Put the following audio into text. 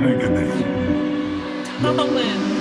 Look at this. Colin.